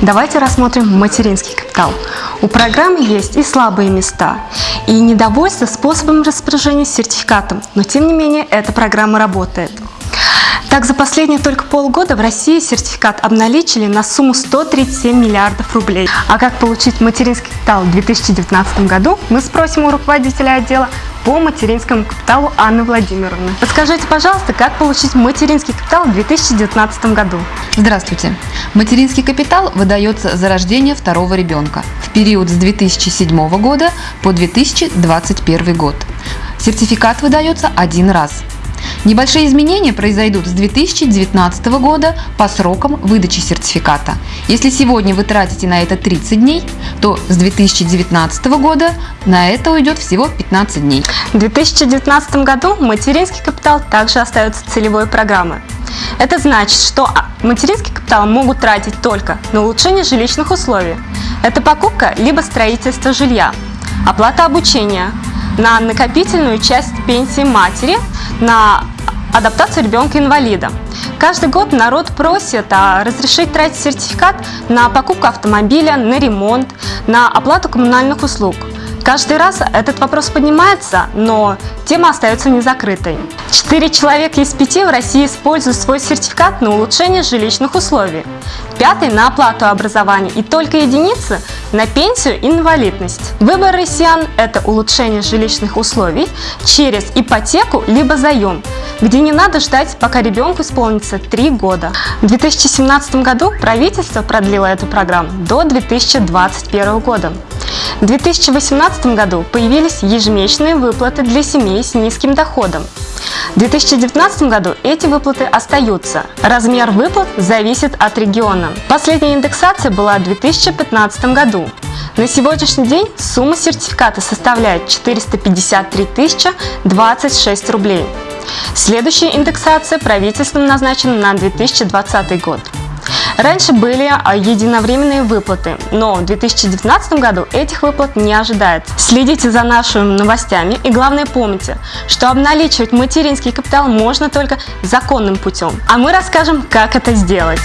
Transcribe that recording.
Давайте рассмотрим материнский капитал. У программы есть и слабые места, и недовольство способом распоряжения сертификатом, но тем не менее эта программа работает. Так, за последние только полгода в России сертификат обналичили на сумму 137 миллиардов рублей. А как получить материнский капитал в 2019 году, мы спросим у руководителя отдела по материнскому капиталу Анны Владимировны. Подскажите, пожалуйста, как получить материнский капитал в 2019 году? Здравствуйте. Материнский капитал выдается за рождение второго ребенка в период с 2007 года по 2021 год. Сертификат выдается один раз. Небольшие изменения произойдут с 2019 года по срокам выдачи сертификата. Если сегодня вы тратите на это 30 дней, то с 2019 года на это уйдет всего 15 дней. В 2019 году материнский капитал также остается целевой программой. Это значит, что а, материнский капитал могут тратить только на улучшение жилищных условий. Это покупка либо строительство жилья, оплата обучения, на накопительную часть пенсии матери, на адаптацию ребенка-инвалида. Каждый год народ просит а, разрешить тратить сертификат на покупку автомобиля, на ремонт, на оплату коммунальных услуг. Каждый раз этот вопрос поднимается, но тема остается незакрытой. Четыре человека из пяти в России используют свой сертификат на улучшение жилищных условий, пятый на оплату образования и только единицы на пенсию инвалидность. Выбор россиян – это улучшение жилищных условий через ипотеку либо заем, где не надо ждать, пока ребенку исполнится 3 года. В 2017 году правительство продлило эту программу до 2021 года. В 2018 году появились ежемесячные выплаты для семей с низким доходом. В 2019 году эти выплаты остаются. Размер выплат зависит от региона. Последняя индексация была в 2015 году. На сегодняшний день сумма сертификата составляет 453 026 рублей. Следующая индексация правительством назначена на 2020 год. Раньше были единовременные выплаты, но в 2019 году этих выплат не ожидается. Следите за нашими новостями и главное помните, что обналичивать материнский капитал можно только законным путем. А мы расскажем, как это сделать.